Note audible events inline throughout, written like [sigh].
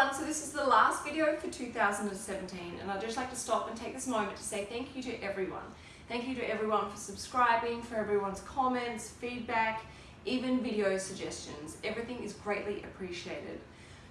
everyone, so this is the last video for 2017 and I'd just like to stop and take this moment to say thank you to everyone. Thank you to everyone for subscribing, for everyone's comments, feedback, even video suggestions. Everything is greatly appreciated.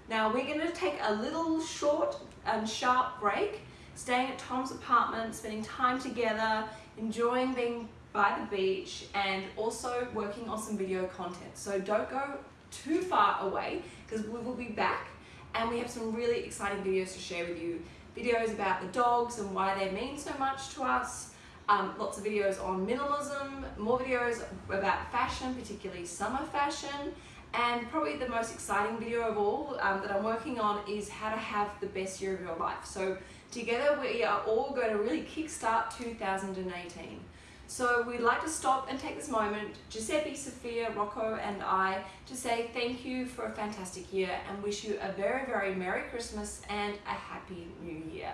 Now we're going to take a little short and sharp break, staying at Tom's apartment, spending time together, enjoying being by the beach and also working on some video content. So don't go too far away because we will be back and we have some really exciting videos to share with you. Videos about the dogs and why they mean so much to us, um, lots of videos on minimalism, more videos about fashion, particularly summer fashion, and probably the most exciting video of all um, that I'm working on is how to have the best year of your life. So together we are all going to really kickstart 2018. So we'd like to stop and take this moment, Giuseppe, Sophia, Rocco and I, to say thank you for a fantastic year and wish you a very, very Merry Christmas and a Happy New Year.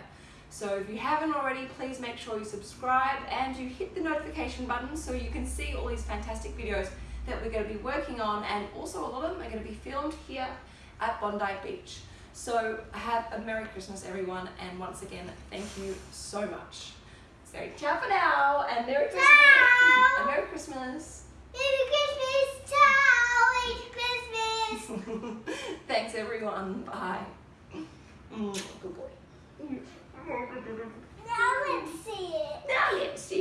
So if you haven't already, please make sure you subscribe and you hit the notification button so you can see all these fantastic videos that we're going to be working on and also a lot of them are going to be filmed here at Bondi Beach. So have a Merry Christmas everyone and once again, thank you so much. So ciao for now and Merry Christmas. And Merry Christmas. Merry Christmas. Ciao. Merry Christmas. [laughs] Thanks everyone. Bye. Mm, good boy. Now let's see it. Now let's see